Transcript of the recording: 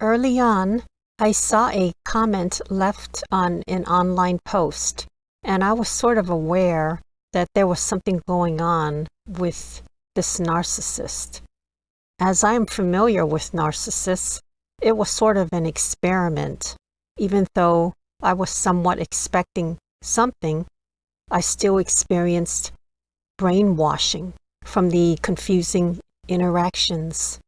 Early on, I saw a comment left on an online post, and I was sort of aware that there was something going on with this narcissist. As I am familiar with narcissists, it was sort of an experiment. Even though I was somewhat expecting something, I still experienced brainwashing from the confusing interactions.